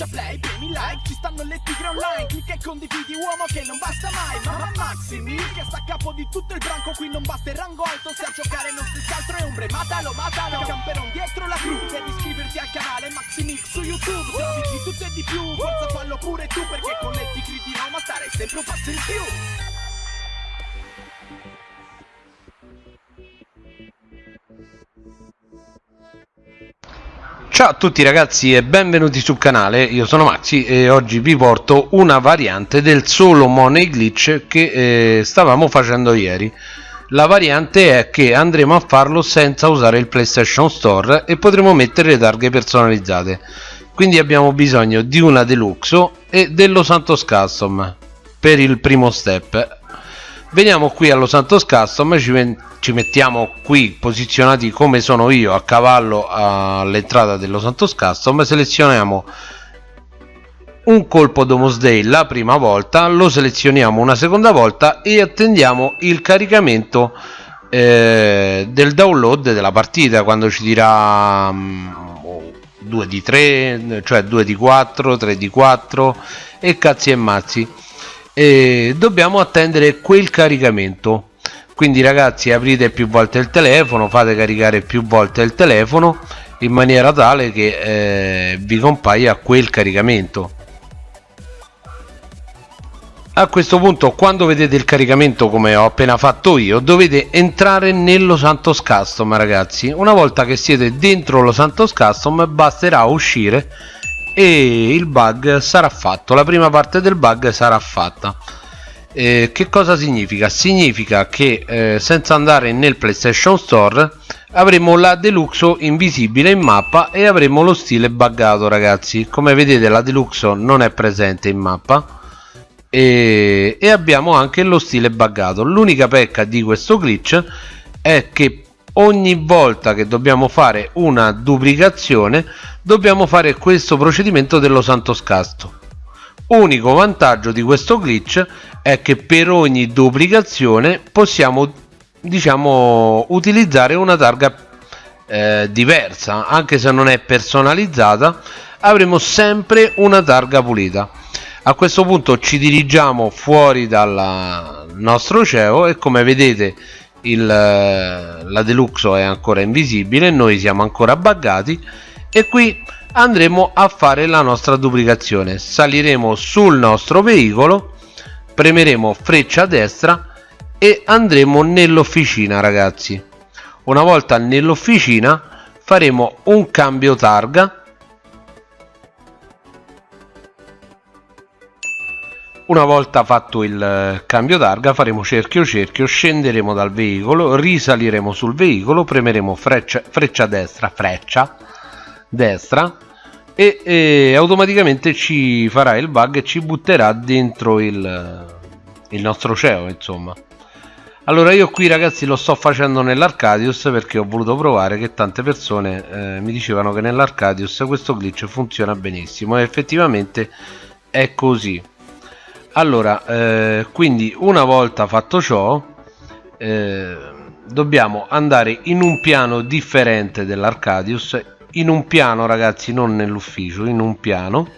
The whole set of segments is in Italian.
schiaccia play, premi like Ci stanno le tigre online Clicca e condividi uomo che non basta mai Mamma Maximi che sta a capo di tutto il branco Qui non basta il rango alto Se a giocare non stessi altro è ombre Matalo, matalo Camperon dietro la crew Devi iscriverti al canale Maximix su YouTube Trovi di tutto e di più Forza fallo pure tu Perché con le tigre di Roma stare sempre un passo in più Ciao a tutti ragazzi e benvenuti sul canale, io sono Maxi e oggi vi porto una variante del solo money glitch che eh, stavamo facendo ieri. La variante è che andremo a farlo senza usare il PlayStation Store e potremo mettere le targhe personalizzate. Quindi abbiamo bisogno di una Deluxo e dello Santos Custom per il primo step veniamo qui allo Santos Custom ci, ci mettiamo qui posizionati come sono io a cavallo all'entrata dello Santos Custom selezioniamo un colpo Domus Day la prima volta lo selezioniamo una seconda volta e attendiamo il caricamento eh, del download della partita quando ci dirà um, 2 di 3 cioè 2 di 4 3 di 4 e cazzi e mazzi e dobbiamo attendere quel caricamento. Quindi ragazzi aprite più volte il telefono fate caricare più volte il telefono in maniera tale che eh, vi compaia quel caricamento. A questo punto quando vedete il caricamento come ho appena fatto io dovete entrare nello Santos Custom ragazzi. Una volta che siete dentro lo Santos Custom basterà uscire e il bug sarà fatto la prima parte del bug sarà fatta. Eh, che cosa significa? significa che eh, senza andare nel PlayStation Store avremo la Deluxo invisibile in mappa e avremo lo stile buggato ragazzi. Come vedete la Deluxo non è presente in mappa. E, e abbiamo anche lo stile buggato. L'unica pecca di questo glitch è che ogni volta che dobbiamo fare una duplicazione dobbiamo fare questo procedimento dello Santos Casto unico vantaggio di questo glitch è che per ogni duplicazione possiamo diciamo utilizzare una targa eh, diversa. Anche se non è personalizzata avremo sempre una targa pulita. A questo punto ci dirigiamo fuori dal nostro CEO e come vedete il, la Deluxo è ancora invisibile noi siamo ancora buggati e qui andremo a fare la nostra duplicazione. Saliremo sul nostro veicolo premeremo freccia destra e andremo nell'officina ragazzi. Una volta nell'officina faremo un cambio targa una volta fatto il cambio targa faremo cerchio cerchio scenderemo dal veicolo risaliremo sul veicolo premeremo freccia, freccia destra freccia destra e, e, automaticamente ci farà il bug e ci butterà dentro il, il nostro CEO insomma. Allora io qui ragazzi lo sto facendo nell'Arcadius perché ho voluto provare che tante persone eh, mi dicevano che nell'Arcadius questo glitch funziona benissimo e effettivamente è così allora eh, quindi una volta fatto ciò eh, dobbiamo andare in un piano differente dell'Arcadius in un piano ragazzi non nell'ufficio in un piano.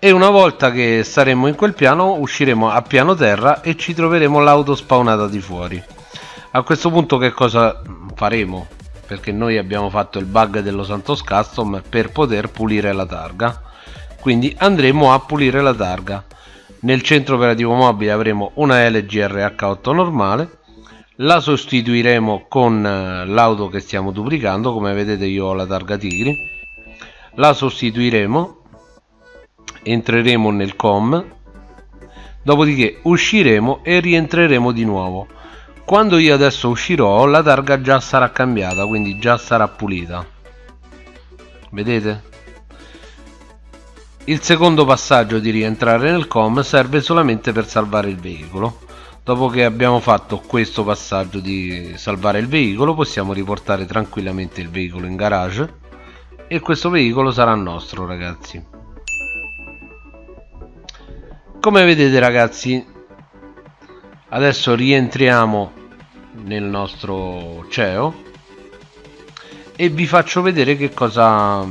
E una volta che saremo in quel piano usciremo a piano terra e ci troveremo l'auto spawnata di fuori. A questo punto che cosa faremo? Perché noi abbiamo fatto il bug dello Santos Custom per poter pulire la targa. Quindi andremo a pulire la targa nel centro operativo mobile avremo una LG RH8 normale la sostituiremo con eh, l'auto che stiamo duplicando come vedete io ho la targa tigri la sostituiremo entreremo nel com dopodiché usciremo e rientreremo di nuovo. Quando io adesso uscirò la targa già sarà cambiata quindi già sarà pulita. Vedete il secondo passaggio di rientrare nel com serve solamente per salvare il veicolo. Dopo che abbiamo fatto questo passaggio di salvare il veicolo possiamo riportare tranquillamente il veicolo in garage. E questo veicolo sarà nostro ragazzi. Come vedete ragazzi adesso rientriamo nel nostro CEO e vi faccio vedere che cosa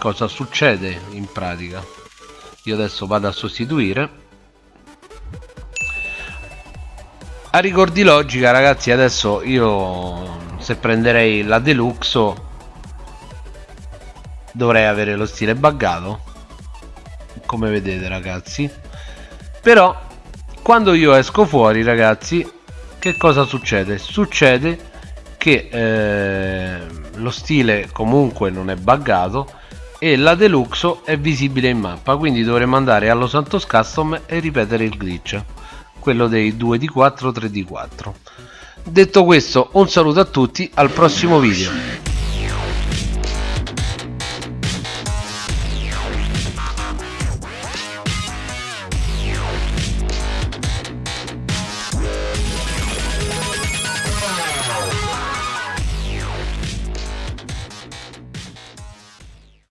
cosa succede in pratica. Io adesso vado a sostituire. A rigor di logica ragazzi adesso io se prenderei la deluxe dovrei avere lo stile buggato come vedete ragazzi. Però quando io esco fuori ragazzi che cosa succede? Succede che eh, lo stile comunque non è buggato e la deluxe è visibile in mappa quindi dovremo andare allo Santos Custom e ripetere il glitch quello dei 2D4 3D4 detto questo un saluto a tutti al prossimo video